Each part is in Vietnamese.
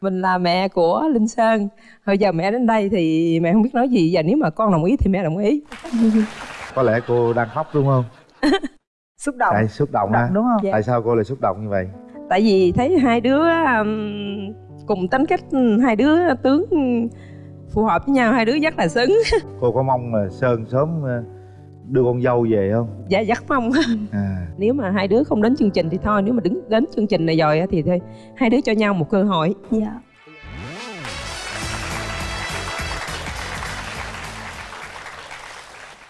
mình là mẹ của linh sơn. Hồi giờ mẹ đến đây thì mẹ không biết nói gì. Và nếu mà con đồng ý thì mẹ đồng ý. Có lẽ cô đang khóc đúng không? Xúc động. Tại xúc động ha. đúng không? Dạ. tại sao cô lại xúc động như vậy? Tại vì thấy hai đứa um, cùng tính cách hai đứa tướng phù hợp với nhau. Hai đứa rất là xứng. Cô có mong là sơn sớm ờ, đưa con dâu về không? Dạ rất mong à. Nếu mà hai đứa không đến chương trình thì thôi nếu mà đứng đến chương trình này rồi á thì thôi hai đứa cho nhau một cơ hội. Dạ.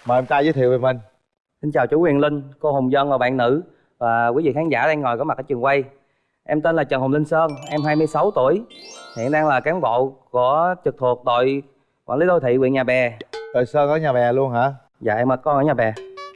Mời em trai giới thiệu về mình. Xin chào chú Quyền Linh, cô Hồng Dân và bạn nữ. Và quý vị khán giả đang ngồi có mặt ở trường quay. Em tên là Trần Hồng Linh Sơn, em 26 tuổi, hiện đang là cán bộ của trực thuộc đội quản lý đô thị huyện Nhà Bè. rồi sơn ở nhà bè luôn hả Dạ em là con ở Nhà Bè.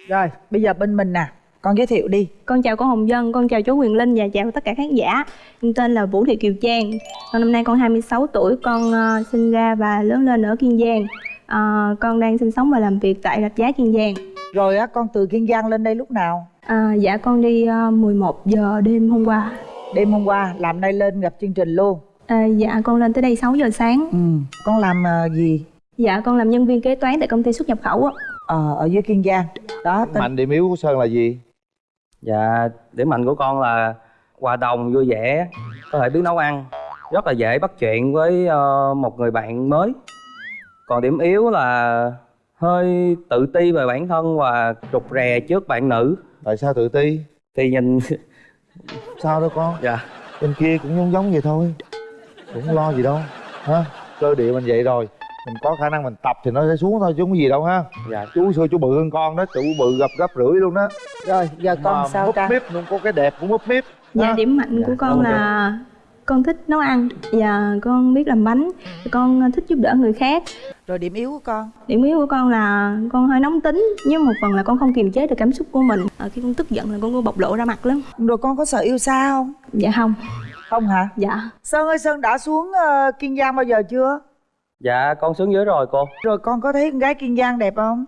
rồi bây giờ bên mình nè. Con giới thiệu đi. Con chào cô Hồng Dân, con chào chú Quyền Linh và chào tất cả khán giả. Em tên là Vũ Thị Kiều Trang. Con năm nay con 26 tuổi, con ờ, sinh ra và lớn lên ở Kiên Giang. Ờ, Con đang sinh sống và làm việc tại Rạch Giá Kiên Giang. Rồi á con từ kiên giang lên đây lúc nào? À, dạ con đi ờ, 11 giờ đêm hôm qua. Đêm hôm qua làm nay lên gặp chương trình luôn. À, Dạ con lên tới đây 6 giờ sáng. Ừ con làm ờ, gì? Dạ con làm nhân viên kế toán tại công ty xuất nhập khẩu á ờ ở dưới kiên giang. Đó tên mạnh điểm yếu của sơn là gì? Dạ điểm mạnh của con là hòa đồng, vui vẻ, có thể biết nấu ăn, rất là dễ bắt chuyện với ờ, một người bạn mới. Còn điểm yếu là hơi tự ti về bản thân và rụt rè trước bạn nữ. tại sao tự ti? Thì nhìn sao đâu con? Dạ. Bên kia cũng giống giống vậy thôi. Cũng lo gì đâu. Ha cơ địa mình vậy rồi mình có khả năng mình tập thì nó sẽ xuống thôi chứ không có gì đâu ha. Dạ. Chú xưa chú bự hơn con đó chú bự gặp gấp rưỡi luôn đó. Rồi giờ con Mà sao múp trang míp luôn có cái đẹp cũng múp míp. Dạ ha? điểm mạnh Dạ, của con là con thích nấu ăn. Và con biết làm bánh. Con thích giúp đỡ người khác. Rồi điểm yếu của con? Điểm yếu của con là con hơi nóng tính nhưng một phần là con không kiềm chế được cảm xúc của mình. À, khi con tức giận là con có bộc lộ ra mặt lắm. Rồi con có sợ yêu xa không? Dạ không. Không hả? Dạ. Sơn ơi sơn đã xuống ờ, kiên giang bao giờ chưa dạ con xuống dưới rồi cô. Rồi con có thấy con gái kiên giang đẹp không?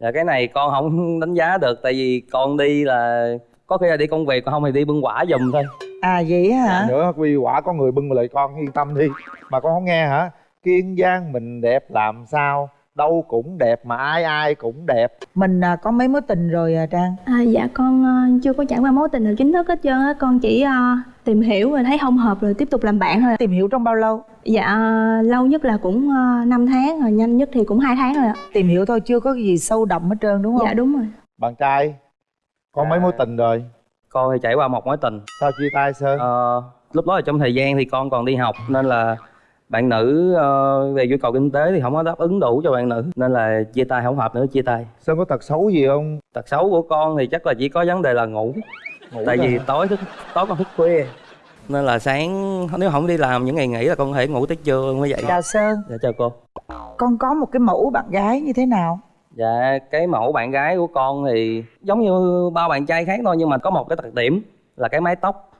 Dạ cái này con không đánh giá được tại vì con đi là có khi là đi công việc còn không thì đi bưng quả giùm thôi. À vậy á hả? Nữa quy quả có người bưng lại con yên tâm đi. Mà con không nghe hả? Kiên giang mình đẹp làm sao? Đâu cũng đẹp mà ai ai cũng đẹp. Mình à, có mấy mối tình rồi à, trang? À, dạ con ờ, chưa có trải qua mối tình nào chính thức hết trơn á. Con chỉ ờ, tìm hiểu rồi thấy không hợp rồi tiếp tục làm bạn thôi tìm hiểu trong bao lâu? Dạ ờ, lâu nhất là cũng uh, 5 tháng rồi nhanh nhất thì cũng hai tháng rồi ạ. Tìm hiểu thôi chưa có gì sâu đậm hết trơn đúng không? Dạ đúng rồi. Bạn trai có mấy mối tình rồi? Con thì trải qua một mối tình. Sao chia tay sơn? Ờ, lúc đó là trong thời gian thì con còn đi học nên là bạn nữ ờ, về nhu cầu kinh tế thì không có đáp ứng đủ cho bạn nữ nên là chia tay không hợp nữa chia tay. Sơn có tật xấu gì không? Tật xấu của con thì chắc là chỉ có vấn đề là ngủ Ngủ tại vì hả? tối thức tối con thức khuya. Nên là sáng nếu không đi làm những ngày nghỉ là con có thể ngủ tới trưa mới dậy. Chào sơn. Dạ chào cô. Con có một cái mẫu bạn gái như thế nào? Dạ cái mẫu bạn gái của con thì giống như bao bạn trai khác thôi nhưng mà có một cái đặc điểm là cái mái tóc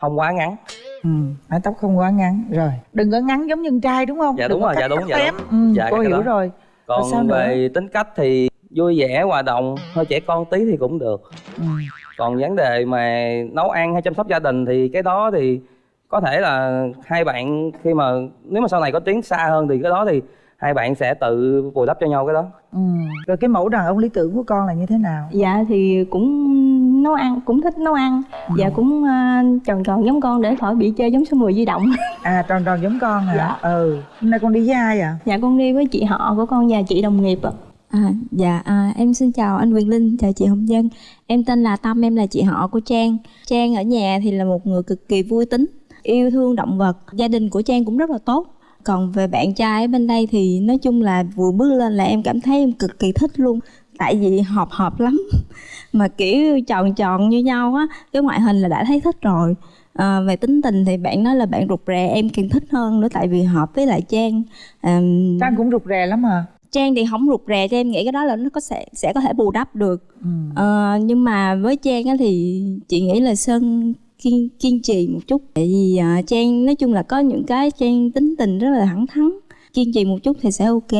không quá ngắn. Ừ mái tóc không quá ngắn. Rồi đừng có ngắn giống như trai đúng không? Dạ Đừng đúng rồi, dạ đúng, dạ đúng. ừ, Dạ, cô hiểu đó. rồi. Còn sao nữa? về tính cách thì vui vẻ hòa đồng hơi trẻ con tí thì cũng được. Ừ. còn vấn đề mà nấu ăn hay chăm sóc gia đình thì cái đó thì có thể là hai bạn khi mà nếu mà sau này có tiến xa hơn thì cái đó thì hai bạn sẽ tự bù đắp cho nhau cái đó. Ừ. Rồi cái mẫu đàn ông lý tưởng của con là như thế nào? Dạ thì cũng nấu ăn cũng thích nấu ăn. Dạ cũng uh, tròn tròn giống con để khỏi bị chơi giống số 10 di động. À tròn tròn giống con hả? Dạ. ừ. Hôm nay con đi với ai à dạ con đi với chị họ của con và chị đồng nghiệp ạ À, dạ à, em xin chào anh Quyền Linh, chào chị Hồng Dân Em tên là Tâm, em là chị họ của Trang. Trang ở nhà thì là một người cực kỳ vui tính Yêu thương động vật. Gia đình của Trang cũng rất là tốt. Còn về bạn trai ở bên đây thì nói chung là vừa bước lên là em cảm thấy em cực kỳ thích luôn. Tại vì hợp hợp lắm. Mà kiểu tròn tròn như nhau á Cái ngoại hình là đã thấy thích rồi. À, Về tính tình thì bạn nói là bạn rụt rè em càng thích hơn nữa Tại vì hợp với lại Trang. À, trang cũng rụt rè lắm à? Trang thì không rụt rè cho em nghĩ cái đó là nó có sẽ sẽ có thể bù đắp được. Ừ. ờ, nhưng mà với Trang á thì chị nghĩ là Sơn kiên kiên trì một chút. Tại vì à, Trang nói chung là có những cái Trang tính tình rất là thẳng thắn kiên trì một chút thì sẽ ok.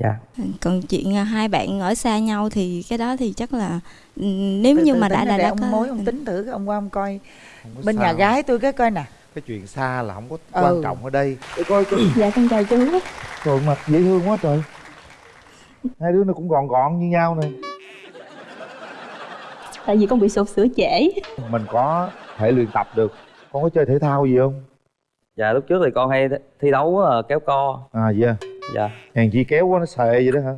Dạ. Còn chuyện à, hai bạn ở xa nhau thì cái đó thì chắc là ừ, nếu Từ như từ mà đã ra đã ông có mối ông tính thử ông qua ông coi. Không bên sao. nhà gái tôi cái coi nè. Cái chuyện xa là không có Ừ. quan trọng ở đây. Để coi coi. Dạ con chào chú. Trời mặt dễ thương quá trời hai đứa nó cũng gọn gọn như nhau nè tại vì con bị sụt sữa trễ. Mình có thể luyện tập được. Con có chơi thể thao gì không? Dạ lúc trước thì con hay thi đấu ờ, kéo co. À vậy à? dạ. Hèn chi kéo quá nó xề vậy đó hả?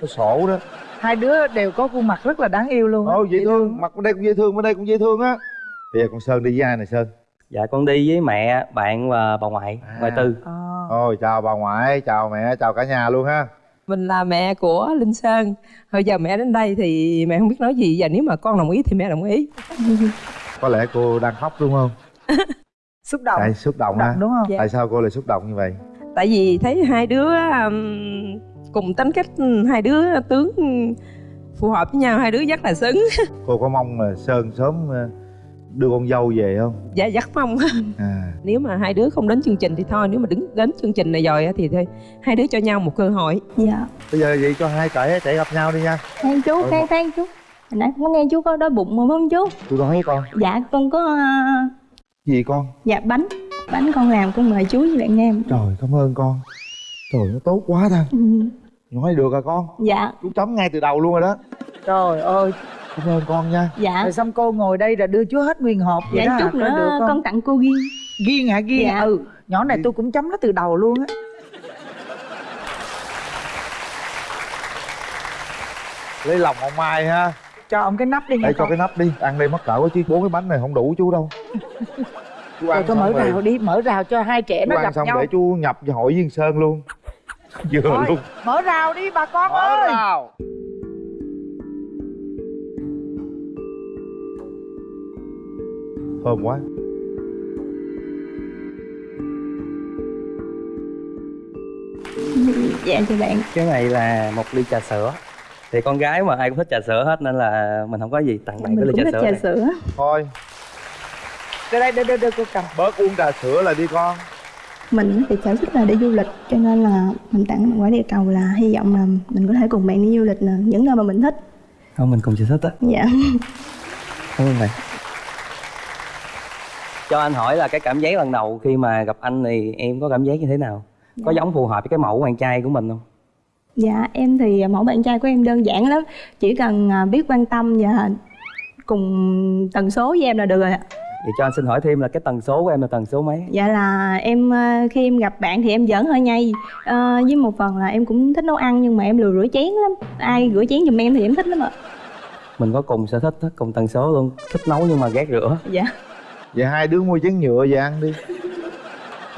Nó sổ đó. Hai đứa đều có khuôn mặt rất là đáng yêu luôn ồ dễ thương. mặt bên đây cũng dễ thương bên đây cũng dễ thương á. Bây giờ con sơn đi với ai nè sơn? Dạ con đi với mẹ bạn và bà ngoại À. ngoại tư. Ờ. ôi chào bà ngoại chào mẹ chào cả nhà luôn ha mình là mẹ của linh sơn. Hồi giờ mẹ đến đây thì mẹ không biết nói gì. Và nếu mà con đồng ý thì mẹ đồng ý. Có lẽ cô đang khóc đúng không? Xúc động. Tại xúc động động đúng không? Dạ. tại sao cô lại xúc động như vậy? Tại vì thấy hai đứa um, cùng tính cách hai đứa tướng phù hợp với nhau. Hai đứa rất là xứng. Cô có mong là sơn sớm ờ, đưa con dâu về không? Dạ rất mong à. Nếu mà hai đứa không đến chương trình thì thôi nếu mà đứng đến chương trình này rồi á thì thôi hai đứa cho nhau một cơ hội. Dạ. Bây giờ vậy cho hai trẻ trẻ gặp nhau đi nha. Khoan chú khoan khoan chú hồi nãy có nghe chú có đói bụng mà không chú? Tôi nói với con. Dạ con có à, gì con? dạ bánh. Bánh con làm con mời chú với bạn em. Trời cảm ơn con. Trời nó tốt quá ta. Ừ, nói được à con? Dạ. Chú chấm ngay từ đầu luôn rồi đó. Trời ơi cảm ơn con nha. Dạ. Rồi xong cô ngồi đây là đưa chú hết nguyên hộp vậy dạ đó chút hả? Nữa được không? con tặng cô ghiên ghiên hả? Ghiên Dạ. ừ nhỏ này tôi cũng chấm nó từ đầu luôn á. Lấy lòng ông mai ha. Cho ông cái nắp đi nha để cho con. cái nắp đi. Ăn đây mắc cỡ quá chứ bốn cái bánh này không đủ chú đâu. Chú rồi tôi mở rào đi mở rào cho hai trẻ chú nó ăn gặp xong nhau. để chú nhập cho hội viên sơn luôn. Vừa Thôi, luôn. mở rào đi bà con mở ơi. rào thơm quá. Dạ chào bạn. Cái này là một ly trà sữa. Thì con gái mà ai cũng thích trà sữa hết nên là mình không có gì tặng bạn mình cái ly trà sữa trà này. sữa. Thôi. Đây đây đây đây, đây cô cầm bớt uống trà sữa lại đi con. Mình thì sở thích là đi du lịch cho nên là mình tặng bạn quả địa cầu là hy vọng là mình có thể cùng bạn đi du lịch nè những nơi mà mình thích. Không mình cùng sở thích á. Dạ. Cảm ơn bạn cho anh hỏi là cái cảm giác lần đầu khi mà gặp anh thì em có cảm giác như thế nào? Có giống phù hợp với cái mẫu bạn trai của mình không? Dạ em thì mẫu bạn trai của em đơn giản lắm. Chỉ cần à, biết quan tâm và cùng tần số với em là được rồi ạ. Vậy cho anh xin hỏi thêm là cái tần số của em là tần số mấy? Dạ là em à, khi em gặp bạn thì em giỡn hơi nhây. À, với một phần là em cũng thích nấu ăn nhưng mà em lười rửa chén lắm. Ai rửa chén giùm em thì em thích lắm ạ. Mình có cùng sở thích cùng tần số luôn. Thích nấu nhưng mà ghét rửa. Dạ vậy hai đứa mua chén nhựa về ăn đi.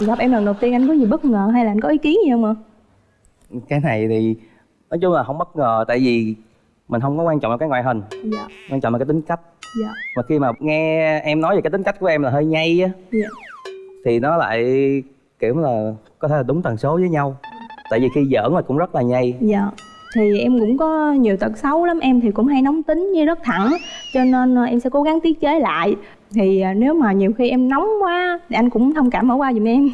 Gặp em lần đầu tiên anh có gì bất ngờ hay là anh có ý kiến gì không ạ? Cái này thì nói chung là không bất ngờ tại vì mình không có quan trọng là cái ngoại hình. Dạ. Quan trọng là cái tính cách. Dạ. Mà khi mà nghe em nói về cái tính cách của em là hơi nhây á dạ. thì nó lại kiểu là có thể là đúng tần số với nhau. Tại vì khi giỡn là cũng rất là nhây. Dạ. Thì em cũng có nhiều tật xấu lắm em thì cũng hay nóng tính với rất thẳng. Cho nên ờ, em sẽ cố gắng tiết chế lại thì ờ, nếu mà nhiều khi em nóng quá thì anh cũng thông cảm bỏ qua giùm em.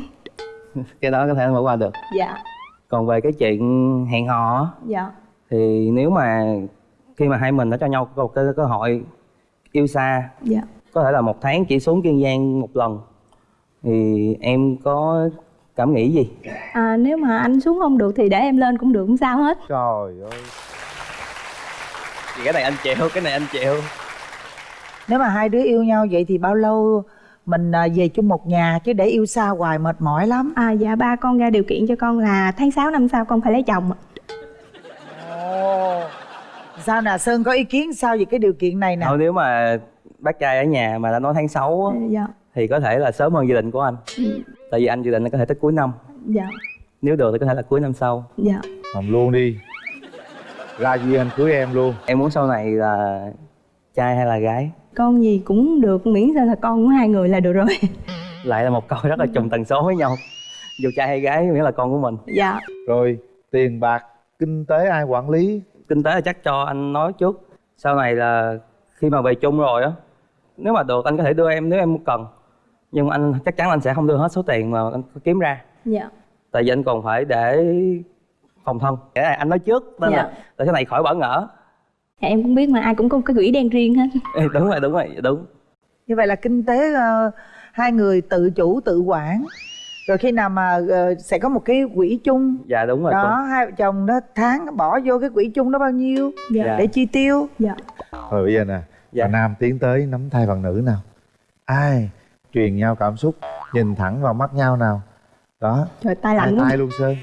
Cái đó có thể bỏ qua được. Dạ. Còn về cái chuyện hẹn hò á, dạ. thì nếu mà khi mà hai mình đã cho nhau có một cái cơ hội yêu xa dạ. có thể là một tháng chỉ xuống kiên giang một lần thì em có cảm nghĩ gì? À, nếu mà anh xuống không được thì để em lên cũng được không sao hết. Trời ơi. Thì cái này anh chịu cái này anh chịu nếu mà hai đứa yêu nhau vậy thì bao lâu mình à, về chung một nhà chứ để yêu xa hoài mệt mỏi lắm? À dạ ba con ra điều kiện cho con là tháng 6 năm sau con phải lấy chồng ạ. ồ sao nè? Sơn có ý kiến sao về cái điều kiện này nè? Thôi nếu mà bác trai ở nhà mà đã nói tháng 6 á, dạ. thì có thể là sớm hơn dự định của anh. Ừ. tại vì anh dự định là có thể tới cuối năm. Dạ. Nếu được thì có thể là cuối năm sau. Dạ. Làm luôn đi. Ra duyên anh cưới em luôn. Em muốn sau này là trai hay là gái con gì cũng được miễn sao là con của hai người là được rồi. Lại là một câu rất là trùng tần số với nhau. Dù trai hay gái miễn là con của mình. Dạ. Rồi tiền bạc kinh tế ai quản lý? Kinh tế là chắc cho anh nói trước. Sau này là khi mà về chung rồi á nếu mà được anh có thể đưa em nếu em cần. Nhưng anh chắc chắn anh sẽ không đưa hết số tiền mà anh kiếm ra. Dạ. Tại vì anh còn phải để phòng thân. Cái này anh nói trước nên Dạ. là để sau này khỏi bỡ ngỡ dạ, em cũng biết mà ai cũng có một cái quỹ đen riêng hết. Ê, đúng rồi đúng rồi đúng. Như vậy là kinh tế ờ, hai người tự chủ tự quản. Rồi khi nào mà ờ, sẽ có một cái quỹ chung. Dạ đúng rồi đó cô. hai vợ chồng đó tháng bỏ vô cái quỹ chung đó bao nhiêu? Dạ. Để chi tiêu. Dạ. Rồi bây giờ nè Dạ. bà nam tiến tới nắm tay bạn nữ nào. Ai truyền nhau cảm xúc nhìn thẳng vào mắt nhau nào? Đó. Trời tay hai lạnh tay luôn sơn.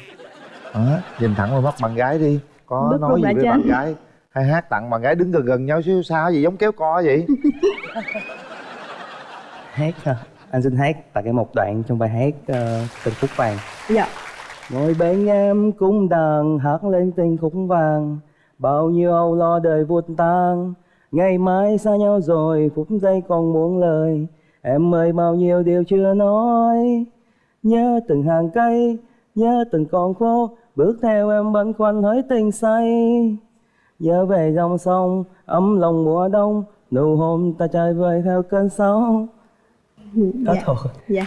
Đó nhìn thẳng vào mắt bạn gái đi. Có Bước nói gì với trên. bạn gái hay hát tặng bạn gái đứng gần gần nhau xíu sao gì giống kéo co vậy? Hát ha anh xin hát tại cái một đoạn trong bài hát uh, tình khúc vàng. Dạ. Ngồi bên em cũng đàn hát lên tình khúc vàng. Bao nhiêu âu lo đời vụt tan ngày mai xa nhau rồi phút giây còn muốn lời. Em ơi bao nhiêu điều chưa nói. Nhớ từng hàng cây nhớ từng con phố. Bước theo em băn khoăn hỡi tình say nhớ về dòng sông ấm lòng mùa đông nụ hôn ta chơi vơi theo cơn sóng. Đó dạ. thôi. Dạ.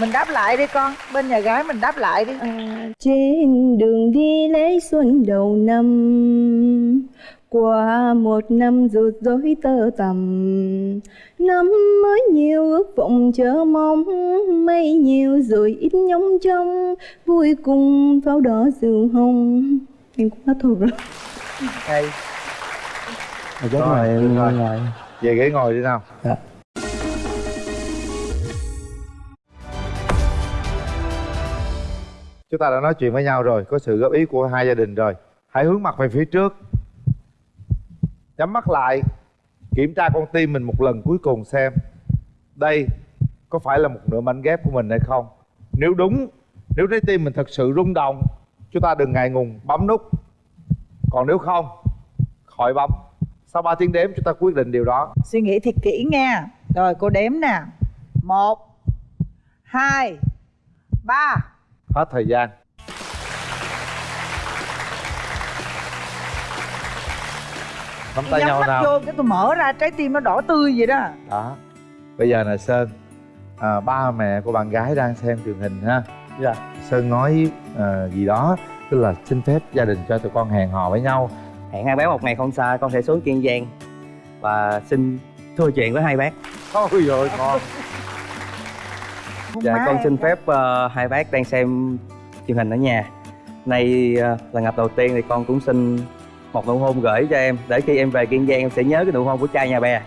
Mình đáp lại đi con bên nhà gái mình đáp lại đi. À, trên đường đi lễ xuân đầu năm qua một năm rụt rối tơ tầm năm mới nhiều ước vọng chờ mong mây nhiều rồi ít nhóng trong vui cùng pháo đỏ rượu hồng em cũng hết thuộc rồi hay Rồi, chết Rồi, em rồi. ngồi. về ghế ngồi đi nào Dạ. chúng ta đã nói chuyện với nhau rồi có sự góp ý của hai gia đình rồi hãy hướng mặt về phía trước nhắm mắt lại kiểm tra con tim mình một lần cuối cùng xem đây có phải là một nửa mảnh ghép của mình hay không nếu đúng nếu trái tim mình thật sự rung động chúng ta đừng ngại ngùng bấm nút. Còn nếu không khỏi bấm. Sau 3 tiếng đếm chúng ta quyết định điều đó. Suy nghĩ thiệt kỹ nha. Rồi cô đếm nè. Một hai ba. Hết thời gian. Nắm tay nhau nào. vô cái tôi mở ra trái tim nó đỏ tươi vậy đó. Đó. Bây giờ là sơn à, ba mẹ của bạn gái đang xem truyền hình ha Dạ. sơn nói à, gì đó tức là xin phép gia đình cho tụi con hẹn hò với nhau. Hẹn hai bác một ngày không xa con sẽ xuống kiên giang và xin thưa chuyện với hai bác. Ôi rồi con dạ con xin phép ờ, hai bác đang xem truyền hình ở nhà. Nay ờ, là gặp đầu tiên thì con cũng xin một nụ hôn gửi cho em. Để khi em về kiên giang em sẽ nhớ cái nụ hôn của trai nhà bè